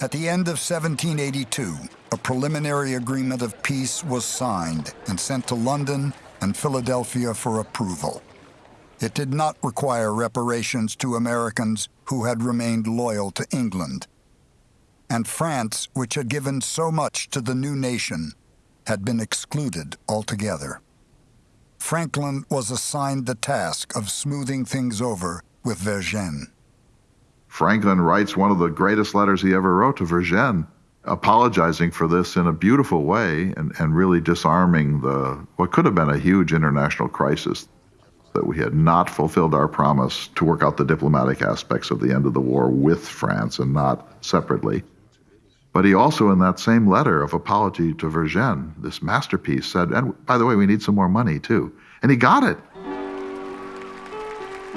At the end of 1782, a preliminary agreement of peace was signed and sent to London and Philadelphia for approval. It did not require reparations to Americans who had remained loyal to England. And France, which had given so much to the new nation, had been excluded altogether. Franklin was assigned the task of smoothing things over with Vergennes. Franklin writes one of the greatest letters he ever wrote to Vergennes, apologizing for this in a beautiful way and, and really disarming the what could have been a huge international crisis that we had not fulfilled our promise to work out the diplomatic aspects of the end of the war with France and not separately. But he also, in that same letter of apology to Vergennes, this masterpiece, said, and by the way, we need some more money too. And he got it.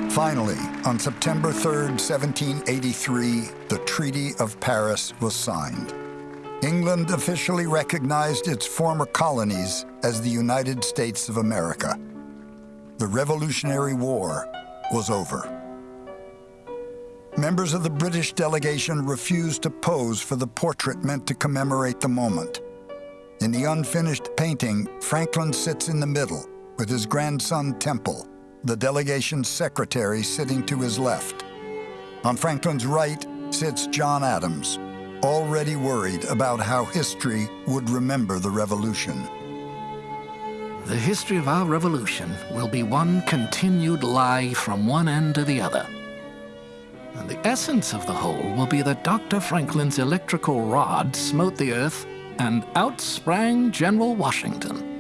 Finally, on September 3, 1783, the Treaty of Paris was signed. England officially recognized its former colonies as the United States of America. The Revolutionary War was over. Members of the British delegation refused to pose for the portrait meant to commemorate the moment. In the unfinished painting, Franklin sits in the middle with his grandson Temple, the delegation's secretary sitting to his left. On Franklin's right sits John Adams, already worried about how history would remember the revolution. The history of our revolution will be one continued lie from one end to the other. And the essence of the whole will be that Dr. Franklin's electrical rod smote the earth and out sprang General Washington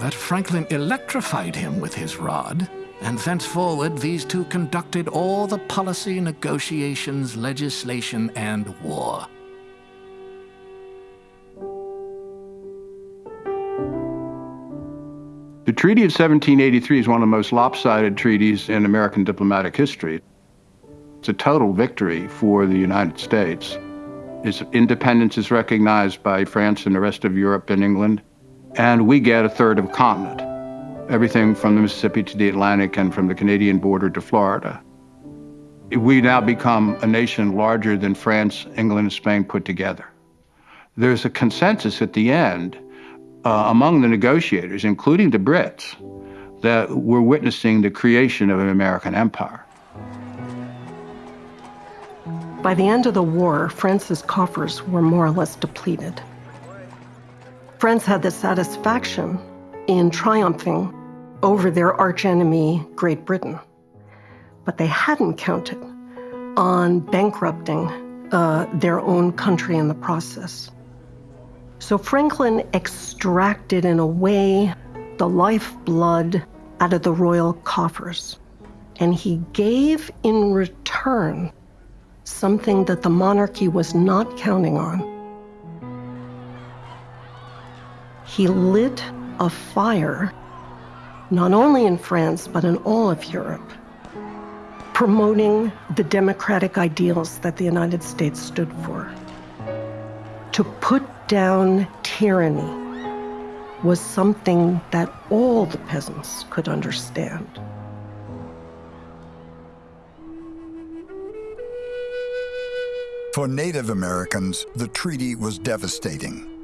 that Franklin electrified him with his rod, and thenceforward these two conducted all the policy, negotiations, legislation, and war. The Treaty of 1783 is one of the most lopsided treaties in American diplomatic history. It's a total victory for the United States. Its independence is recognized by France and the rest of Europe and England and we get a third of a continent, everything from the Mississippi to the Atlantic and from the Canadian border to Florida. We now become a nation larger than France, England, and Spain put together. There's a consensus at the end uh, among the negotiators, including the Brits, that we're witnessing the creation of an American empire. By the end of the war, France's coffers were more or less depleted. France had the satisfaction in triumphing over their archenemy, Great Britain. But they hadn't counted on bankrupting uh, their own country in the process. So Franklin extracted, in a way, the lifeblood out of the royal coffers. And he gave in return something that the monarchy was not counting on he lit a fire, not only in France, but in all of Europe, promoting the democratic ideals that the United States stood for. To put down tyranny was something that all the peasants could understand. For Native Americans, the treaty was devastating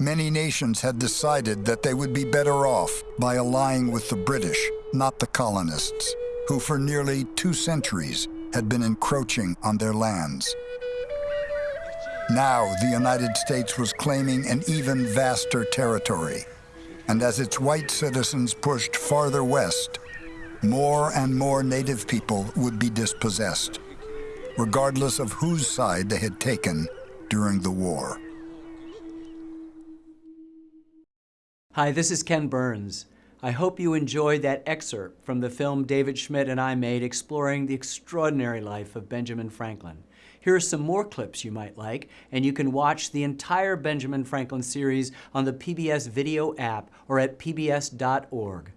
many nations had decided that they would be better off by allying with the British, not the colonists, who for nearly two centuries had been encroaching on their lands. Now, the United States was claiming an even vaster territory, and as its white citizens pushed farther west, more and more native people would be dispossessed, regardless of whose side they had taken during the war. Hi, this is Ken Burns. I hope you enjoyed that excerpt from the film David Schmidt and I made exploring the extraordinary life of Benjamin Franklin. Here are some more clips you might like, and you can watch the entire Benjamin Franklin series on the PBS video app or at pbs.org.